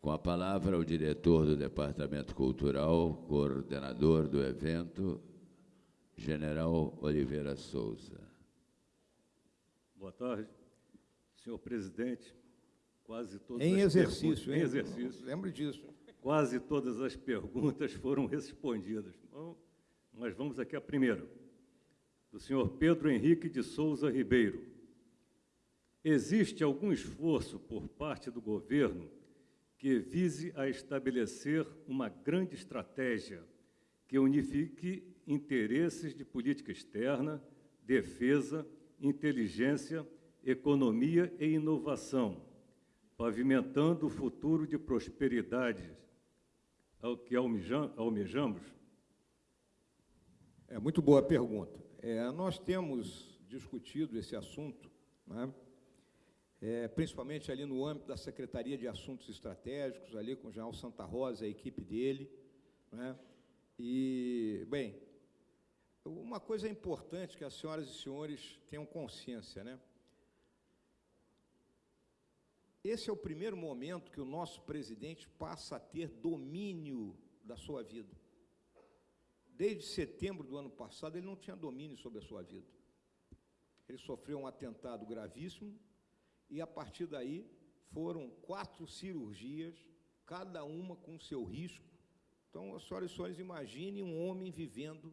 Com a palavra, o diretor do Departamento Cultural, coordenador do evento, General Oliveira Souza. Boa tarde, senhor presidente. Quase todas em exercício, em exercício. Lembre disso. Quase todas as perguntas foram respondidas. Bom, mas vamos aqui à primeira, do senhor Pedro Henrique de Souza Ribeiro. Existe algum esforço por parte do governo que vise a estabelecer uma grande estratégia que unifique interesses de política externa, defesa, inteligência, economia e inovação, pavimentando o futuro de prosperidade ao que almejamos? É muito boa a pergunta. É, nós temos discutido esse assunto, né? É, principalmente ali no âmbito da Secretaria de Assuntos Estratégicos, ali com o General Santa Rosa, a equipe dele. Né? E, bem, uma coisa importante que as senhoras e senhores tenham consciência, né? Esse é o primeiro momento que o nosso presidente passa a ter domínio da sua vida. Desde setembro do ano passado, ele não tinha domínio sobre a sua vida. Ele sofreu um atentado gravíssimo, e a partir daí foram quatro cirurgias, cada uma com seu risco. Então, as senhoras e senhores, imaginem um homem vivendo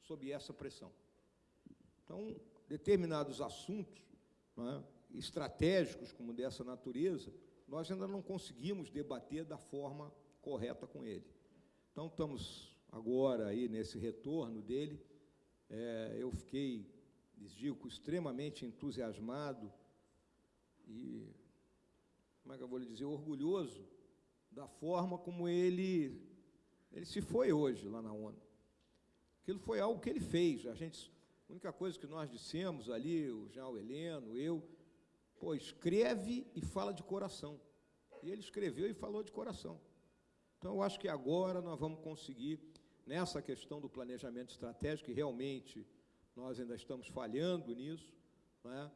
sob essa pressão. Então, determinados assuntos é, estratégicos como dessa natureza, nós ainda não conseguimos debater da forma correta com ele. Então, estamos agora aí nesse retorno dele. É, eu fiquei, digo, extremamente entusiasmado e, como é que eu vou lhe dizer, orgulhoso da forma como ele, ele se foi hoje lá na ONU. Aquilo foi algo que ele fez. A, gente, a única coisa que nós dissemos ali, o João Heleno, eu, pô, escreve e fala de coração. E ele escreveu e falou de coração. Então, eu acho que agora nós vamos conseguir, nessa questão do planejamento estratégico, e realmente nós ainda estamos falhando nisso, não é?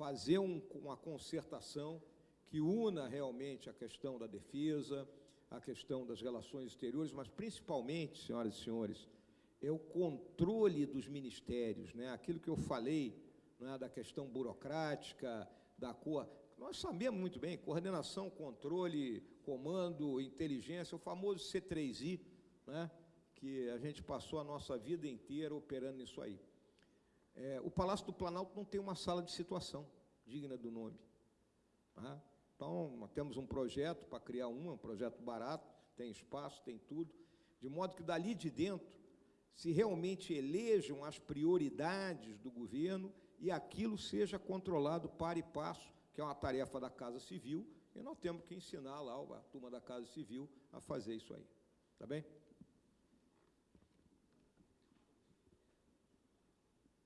Fazer um, uma concertação que una realmente a questão da defesa, a questão das relações exteriores, mas principalmente, senhoras e senhores, é o controle dos ministérios, né? aquilo que eu falei né, da questão burocrática, da cor. Nós sabemos muito bem, coordenação, controle, comando, inteligência, o famoso C3I, né, que a gente passou a nossa vida inteira operando nisso aí. É, o Palácio do Planalto não tem uma sala de situação digna do nome. Tá? Então, temos um projeto para criar um, é um projeto barato, tem espaço, tem tudo, de modo que dali de dentro se realmente elejam as prioridades do governo e aquilo seja controlado para e passo, que é uma tarefa da Casa Civil, e nós temos que ensinar lá a turma da Casa Civil a fazer isso aí. Tá bem?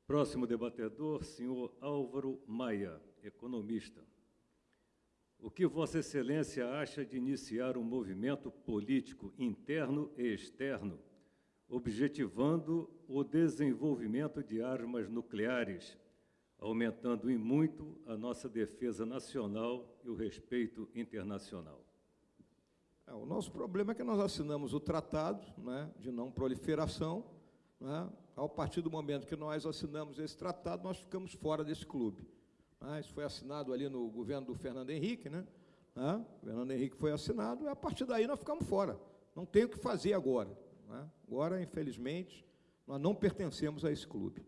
Próximo debatedor, senhor Álvaro Maia, economista. O que Vossa Excelência acha de iniciar um movimento político interno e externo, objetivando o desenvolvimento de armas nucleares, aumentando em muito a nossa defesa nacional e o respeito internacional? É, o nosso problema é que nós assinamos o tratado né, de não proliferação, né, ao partir do momento que nós assinamos esse tratado, nós ficamos fora desse clube. Ah, isso foi assinado ali no governo do Fernando Henrique, né? Ah, o Fernando Henrique foi assinado, e a partir daí nós ficamos fora. Não tem o que fazer agora. Né? Agora, infelizmente, nós não pertencemos a esse clube.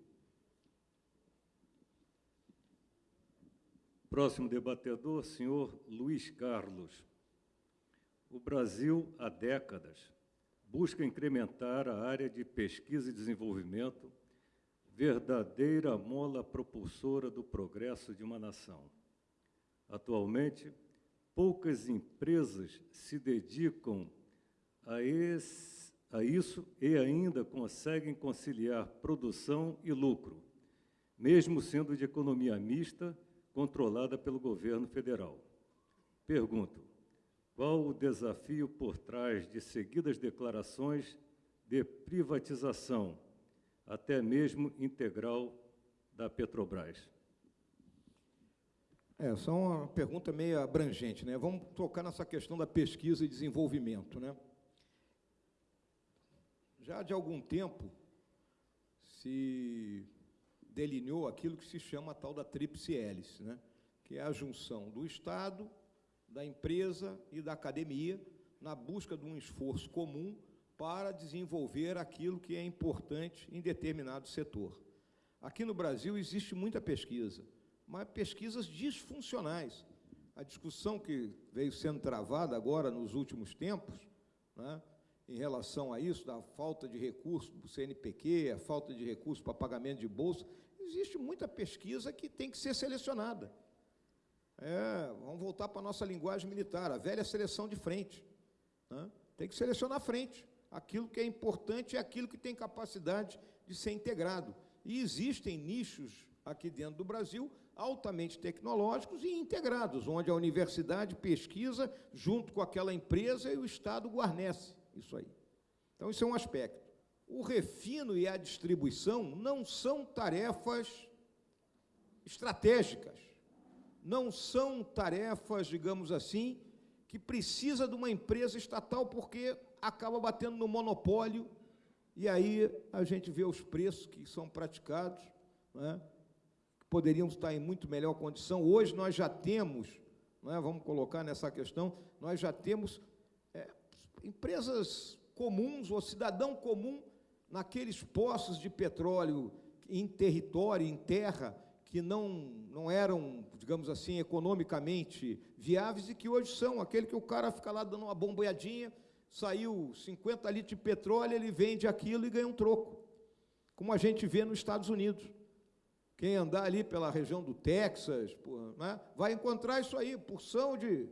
Próximo debatedor, senhor Luiz Carlos. O Brasil, há décadas, busca incrementar a área de pesquisa e desenvolvimento, verdadeira mola propulsora do progresso de uma nação. Atualmente, poucas empresas se dedicam a, esse, a isso e ainda conseguem conciliar produção e lucro, mesmo sendo de economia mista, controlada pelo governo federal. Pergunto, qual o desafio por trás de seguidas declarações de privatização, até mesmo integral, da Petrobras? É, é uma pergunta meio abrangente, né? Vamos tocar nessa questão da pesquisa e desenvolvimento, né? Já de algum tempo se delineou aquilo que se chama a tal da tríplice hélice, né? que é a junção do Estado, da empresa e da academia na busca de um esforço comum para desenvolver aquilo que é importante em determinado setor. Aqui no Brasil existe muita pesquisa, mas pesquisas disfuncionais. A discussão que veio sendo travada agora nos últimos tempos, né, em relação a isso, da falta de recursos para o CNPq, a falta de recursos para pagamento de bolsa, existe muita pesquisa que tem que ser selecionada. É, vamos voltar para a nossa linguagem militar, a velha seleção de frente. Né? Tem que selecionar frente. Aquilo que é importante é aquilo que tem capacidade de ser integrado. E existem nichos aqui dentro do Brasil altamente tecnológicos e integrados, onde a universidade pesquisa junto com aquela empresa e o Estado guarnece isso aí. Então, isso é um aspecto. O refino e a distribuição não são tarefas estratégicas, não são tarefas, digamos assim, que precisa de uma empresa estatal porque acaba batendo no monopólio e aí a gente vê os preços que são praticados, né, que poderiam estar em muito melhor condição. Hoje nós já temos, né, vamos colocar nessa questão, nós já temos é, empresas comuns, ou cidadão comum, naqueles poços de petróleo em território, em terra, que não, não eram, digamos assim, economicamente viáveis e que hoje são, aquele que o cara fica lá dando uma bombeadinha, saiu 50 litros de petróleo, ele vende aquilo e ganha um troco, como a gente vê nos Estados Unidos. Quem andar ali pela região do Texas, porra, né, vai encontrar isso aí, porção de,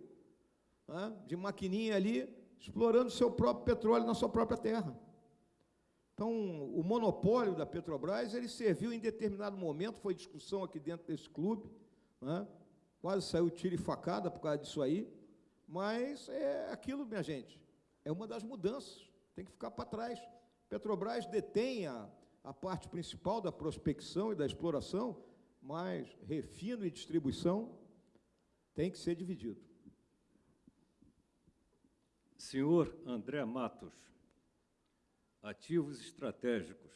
né, de maquininha ali, explorando seu próprio petróleo na sua própria terra. Então, o monopólio da Petrobras, ele serviu em determinado momento, foi discussão aqui dentro desse clube, né? quase saiu tiro e facada por causa disso aí, mas é aquilo, minha gente, é uma das mudanças, tem que ficar para trás. Petrobras detém a, a parte principal da prospecção e da exploração, mas refino e distribuição tem que ser dividido. Senhor André Matos, ativos estratégicos.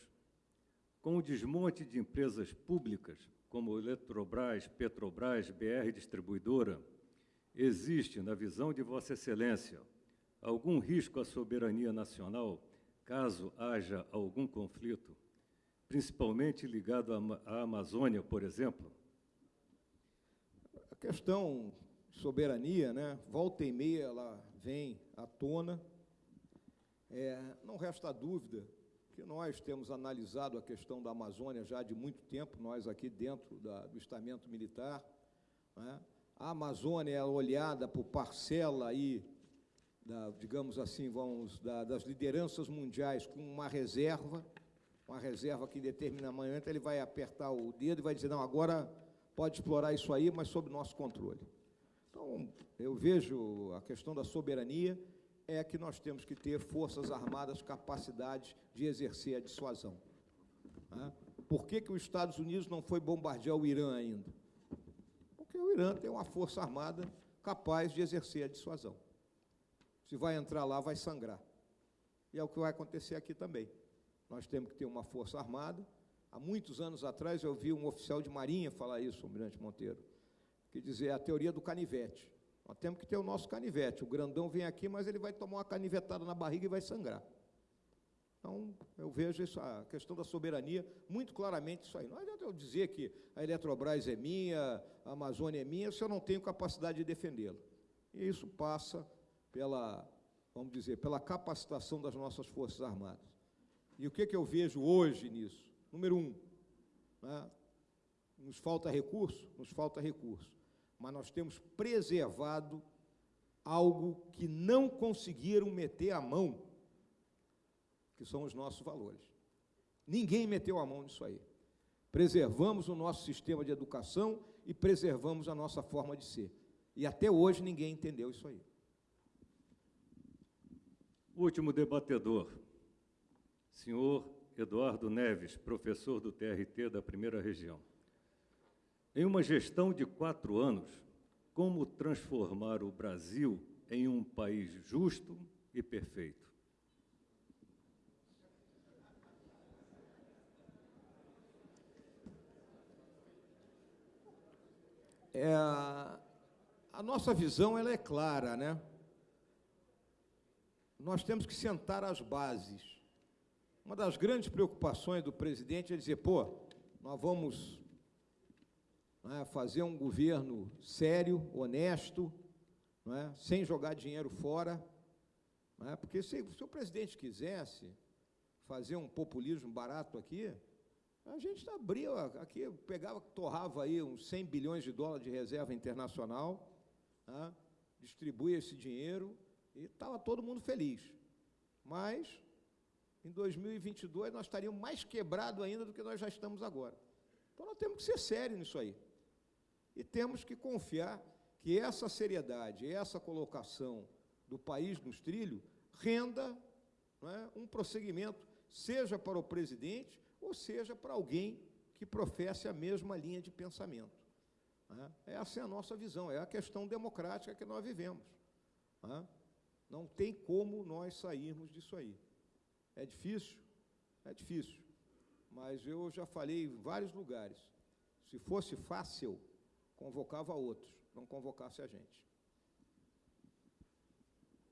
Com o desmonte de empresas públicas, como Eletrobras, Petrobras, BR Distribuidora, existe, na visão de Vossa Excelência, algum risco à soberania nacional caso haja algum conflito, principalmente ligado à Amazônia, por exemplo? A questão soberania, né, volta e meia ela vem à tona, é, não resta dúvida que nós temos analisado a questão da Amazônia já de muito tempo, nós aqui dentro da, do estamento militar. Né? A Amazônia é olhada por parcela aí, da, digamos assim, vamos, da, das lideranças mundiais com uma reserva, uma reserva que em determinado momento ele vai apertar o dedo e vai dizer, não, agora pode explorar isso aí, mas sob nosso controle. Então, eu vejo a questão da soberania é que nós temos que ter forças armadas capacidade de exercer a dissuasão. Por que, que os Estados Unidos não foi bombardear o Irã ainda? Porque o Irã tem uma força armada capaz de exercer a dissuasão. Se vai entrar lá, vai sangrar. E é o que vai acontecer aqui também. Nós temos que ter uma força armada. Há muitos anos atrás eu vi um oficial de marinha falar isso, o Almirante Monteiro, que dizia a teoria do canivete. Nós temos que ter o nosso canivete. O grandão vem aqui, mas ele vai tomar uma canivetada na barriga e vai sangrar. Então, eu vejo isso, a questão da soberania, muito claramente isso aí. Não adianta eu dizer que a Eletrobras é minha, a Amazônia é minha, se eu não tenho capacidade de defendê-la. E isso passa pela, vamos dizer, pela capacitação das nossas Forças Armadas. E o que, que eu vejo hoje nisso? Número um, né? nos falta recurso? Nos falta recurso mas nós temos preservado algo que não conseguiram meter a mão, que são os nossos valores. Ninguém meteu a mão nisso aí. Preservamos o nosso sistema de educação e preservamos a nossa forma de ser. E até hoje ninguém entendeu isso aí. Último debatedor, senhor Eduardo Neves, professor do TRT da primeira região. Em uma gestão de quatro anos, como transformar o Brasil em um país justo e perfeito? É, a nossa visão ela é clara, né? Nós temos que sentar as bases. Uma das grandes preocupações do presidente é dizer, pô, nós vamos né, fazer um governo sério, honesto, é? sem jogar dinheiro fora. É? Porque se, se o presidente quisesse fazer um populismo barato aqui, a gente abria aqui, pegava, torrava aí uns 100 bilhões de dólares de reserva internacional, né? distribuía esse dinheiro e estava todo mundo feliz. Mas, em 2022, nós estaríamos mais quebrados ainda do que nós já estamos agora. Então, nós temos que ser sérios nisso aí. E temos que confiar que essa seriedade, essa colocação do país nos trilhos, renda é, um prosseguimento, seja para o presidente, ou seja para alguém que professe a mesma linha de pensamento. É? Essa é a nossa visão, é a questão democrática que nós vivemos. É? Não tem como nós sairmos disso aí. É difícil? É difícil. Mas eu já falei em vários lugares. Se fosse fácil, convocava outros, não convocasse a gente.